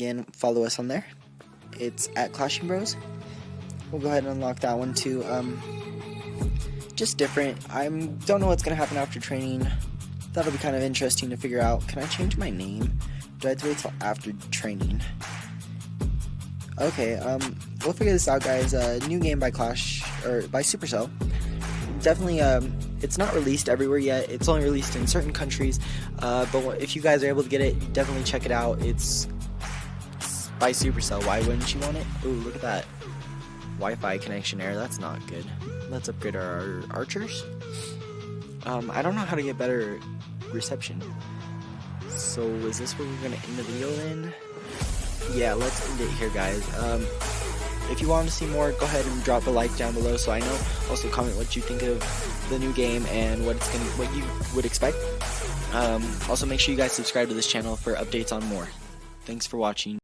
Again, follow us on there. It's at Clashing Bros. We'll go ahead and unlock that one too. Um, just different. I don't know what's gonna happen after training. That'll be kind of interesting to figure out. Can I change my name? Do I have to wait till after training? Okay, um, we'll figure this out, guys. Uh, new game by Clash or by Supercell. Definitely, um, it's not released everywhere yet. It's only released in certain countries. Uh, but if you guys are able to get it, definitely check it out. It's by Supercell. Why wouldn't you want it? Ooh, look at that. Wi-Fi connection error. That's not good. Let's upgrade our archers. Um, I don't know how to get better reception. So is this where we're gonna end the video then? Yeah, let's end it here, guys. Um, if you want to see more, go ahead and drop a like down below so I know. Also comment what you think of the new game and what it's gonna, what you would expect. Um, also make sure you guys subscribe to this channel for updates on more. Thanks for watching.